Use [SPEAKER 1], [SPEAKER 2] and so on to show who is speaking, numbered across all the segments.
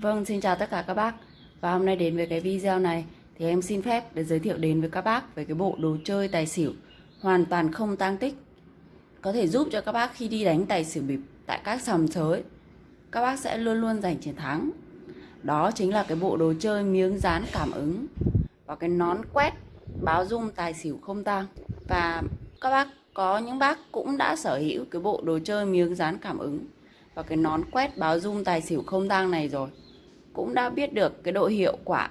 [SPEAKER 1] Vâng, xin chào tất cả các bác. Và hôm nay đến với cái video này Thì em xin phép để giới thiệu đến với các bác Về cái bộ đồ chơi tài xỉu Hoàn toàn không tăng tích. Có thể giúp cho các bác khi đi đánh tài xỉu bịp Tại các sòng sới Các bác sẽ luôn luôn giành chiến thắng. Đó chính là cái bộ đồ chơi miếng dán cảm ứng Và cái nón quét báo dung tài xỉu không tang. Và các bác có những bác cũng đã sở hữu cái bộ đồ chơi miếng dán cảm ứng và cái nón quét báo dung tài xỉu không tang này rồi cũng đã biết được cái độ hiệu quả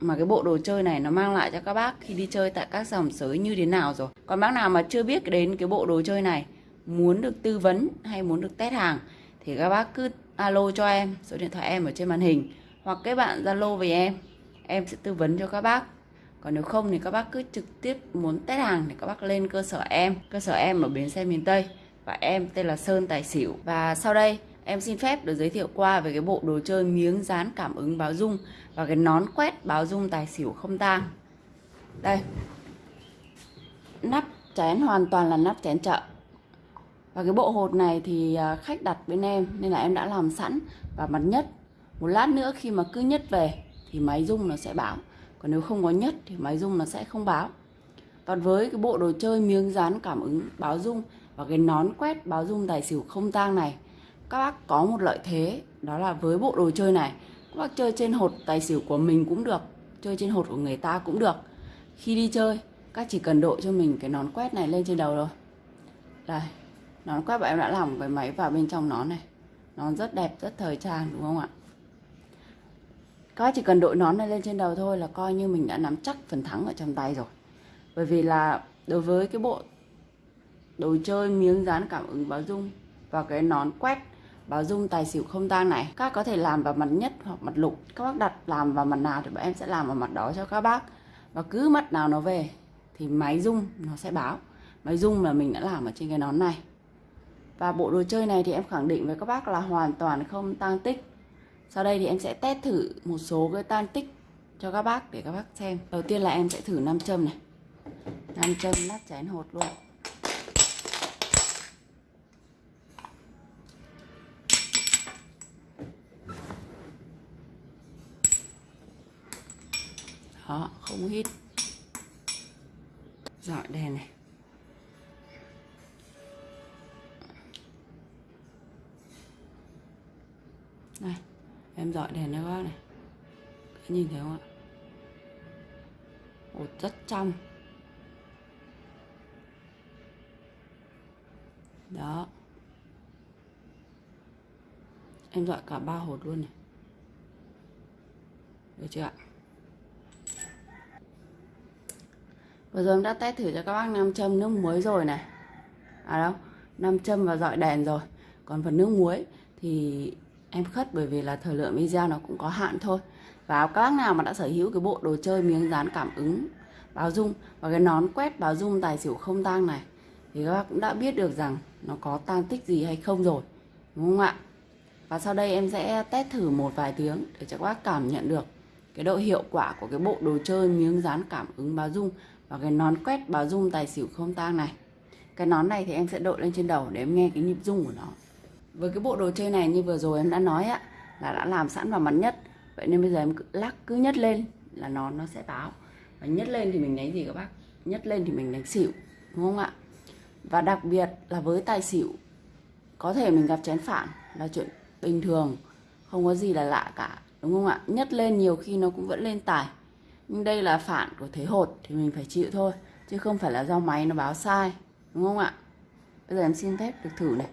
[SPEAKER 1] mà cái bộ đồ chơi này nó mang lại cho các bác khi đi chơi tại các dòng sới như thế nào rồi còn bác nào mà chưa biết đến cái bộ đồ chơi này, muốn được tư vấn hay muốn được test hàng, thì các bác cứ alo cho em, số điện thoại em ở trên màn hình, hoặc các bạn zalo với em em sẽ tư vấn cho các bác còn nếu không thì các bác cứ trực tiếp muốn test hàng thì các bác lên cơ sở em, cơ sở em ở bến xe miền tây, và em tên là Sơn Tài Xỉu. Và sau đây em xin phép được giới thiệu qua về cái bộ đồ chơi miếng dán cảm ứng báo dung và cái nón quét báo dung tài xỉu không tang. Đây. Nắp chén hoàn toàn là nắp chén chợ. Và cái bộ hột này thì à, khách đặt bên em nên là em đã làm sẵn và mặt nhất. Một lát nữa khi mà cứ nhất về thì máy rung nó sẽ báo. Còn nếu không có nhất thì máy rung nó sẽ không báo. Còn với cái bộ đồ chơi miếng dán cảm ứng báo rung và cái nón quét báo dung tài xỉu không tang này các bác có một lợi thế, đó là với bộ đồ chơi này, các bác chơi trên hột tài xỉu của mình cũng được, chơi trên hột của người ta cũng được. Khi đi chơi, các chỉ cần đội cho mình cái nón quét này lên trên đầu rồi đây, nón quét bọn em đã làm cái máy vào bên trong nón này. Nón rất đẹp, rất thời trang, đúng không ạ? Các bác chỉ cần đội nón này lên trên đầu thôi là coi như mình đã nắm chắc phần thắng ở trong tay rồi. Bởi vì là đối với cái bộ đồ chơi miếng dán cảm ứng báo dung và cái nón quét báo dung, tài xỉu không tang này. Các có thể làm vào mặt nhất hoặc mặt lục. Các bác đặt làm vào mặt nào thì bọn em sẽ làm vào mặt đó cho các bác. Và cứ mặt nào nó về thì máy dung nó sẽ báo. Máy dung là mình đã làm ở trên cái nón này. Và bộ đồ chơi này thì em khẳng định với các bác là hoàn toàn không tăng tích. Sau đây thì em sẽ test thử một số cái tang tích cho các bác để các bác xem. Đầu tiên là em sẽ thử nam châm này. Nam châm nắp chén hột luôn. Đó không hít. Dọi đèn này. Đây em dọi đèn cho các này. Các nhìn thấy không ạ? Ồ, rất trong. Đó. Em dọi cả ba hột luôn này. Được chưa ạ? Vừa rồi em đã test thử cho các bác nam châm nước muối rồi này. À đâu, nam châm và dọi đèn rồi. Còn phần nước muối thì em khất bởi vì là thời lượng video nó cũng có hạn thôi. Và các bác nào mà đã sở hữu cái bộ đồ chơi miếng dán cảm ứng, báo dung Và cái nón quét báo dung tài xỉu không tang này, Thì các bác cũng đã biết được rằng nó có tang tích gì hay không rồi, Đúng không ạ? Và sau đây em sẽ test thử một vài tiếng để cho các bác cảm nhận được cái độ hiệu quả của cái bộ đồ chơi miếng dán cảm ứng báo dung và cái nón quét báo dung tài xỉu không tang này. Cái nón này thì em sẽ đội lên trên đầu để em nghe cái nhịp rung của nó. Với cái bộ đồ chơi này như vừa rồi em đã nói á, là đã làm sẵn vào mặt nhất. Vậy nên bây giờ em cứ lắc, cứ nhất lên là nón nó sẽ báo. Và nhất lên thì mình đánh gì các bác? Nhất lên thì mình đánh xỉu, đúng không ạ? Và đặc biệt là với tài xỉu, có thể mình gặp chén phản là chuyện bình thường, không có gì là lạ cả, đúng không ạ? Nhất lên nhiều khi nó cũng vẫn lên tài nhưng đây là phản của thế hột thì mình phải chịu thôi, chứ không phải là do máy nó báo sai, đúng không ạ? Bây giờ em xin phép được thử này.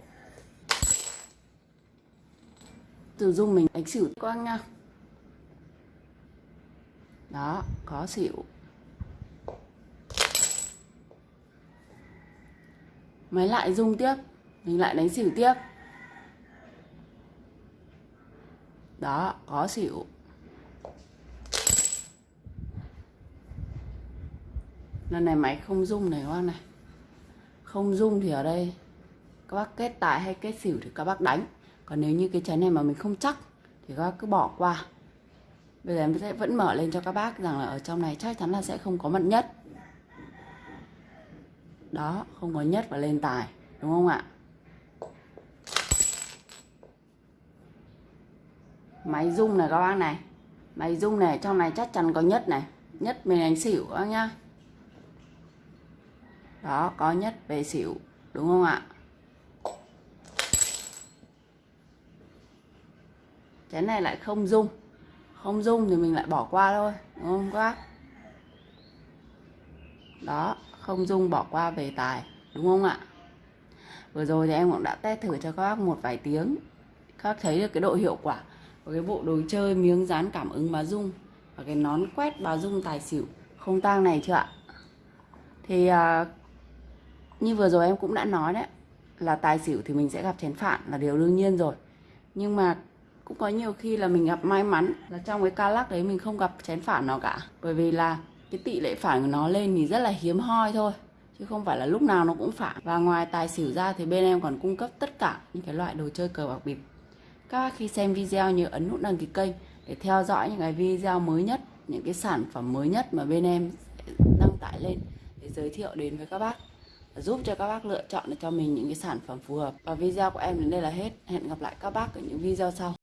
[SPEAKER 1] Từ dung mình đánh xỉu quang nha. Đó, có xỉu. Máy lại dung tiếp, mình lại đánh xỉu tiếp. Đó, có xỉu. Lần này máy không rung này các bác này. Không rung thì ở đây các bác kết tài hay kết xỉu thì các bác đánh. Còn nếu như cái chén này mà mình không chắc thì các bác cứ bỏ qua. Bây giờ em sẽ vẫn mở lên cho các bác rằng là ở trong này chắc chắn là sẽ không có mật nhất. Đó, không có nhất và lên tài, đúng không ạ? Máy rung này các bác này. Máy rung này trong này chắc chắn có nhất này. Nhất mình đánh xỉu các bác nhá đó có nhất về xỉu đúng không ạ? Chén này lại không dung không dung thì mình lại bỏ qua thôi đúng không các đó không dung bỏ qua về tài đúng không ạ? Vừa rồi thì em cũng đã test thử cho các bác một vài tiếng. Các bác thấy được cái độ hiệu quả của cái bộ đồ chơi miếng dán cảm ứng báo dung và cái nón quét báo dung tài xỉu không tang này chưa ạ? Thì uh, như vừa rồi em cũng đã nói đấy, là tài xỉu thì mình sẽ gặp chén phản là điều đương nhiên rồi. Nhưng mà cũng có nhiều khi là mình gặp may mắn là trong cái ca lắc đấy mình không gặp chén phản nào cả. Bởi vì là cái tỷ lệ phản của nó lên thì rất là hiếm hoi thôi, chứ không phải là lúc nào nó cũng phản. Và ngoài tài xỉu ra thì bên em còn cung cấp tất cả những cái loại đồ chơi cờ bạc bịp. Các bác khi xem video nhớ ấn nút đăng ký kênh để theo dõi những cái video mới nhất, những cái sản phẩm mới nhất mà bên em sẽ đăng tải lên để giới thiệu đến với các bác giúp cho các bác lựa chọn được cho mình những cái sản phẩm phù hợp. Và video của em đến đây là hết. Hẹn gặp lại các bác ở những video sau.